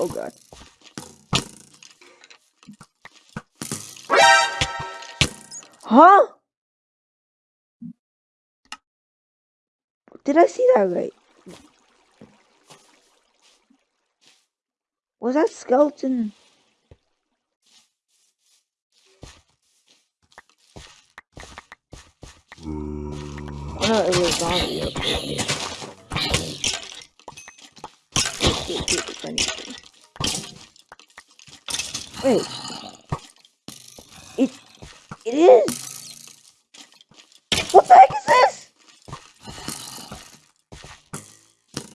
Oh god. Huh? Did I see that right? Was that skeleton? Oh no, it was zombie. Okay. Wait, I need to- Wait. It it is. What the heck is this?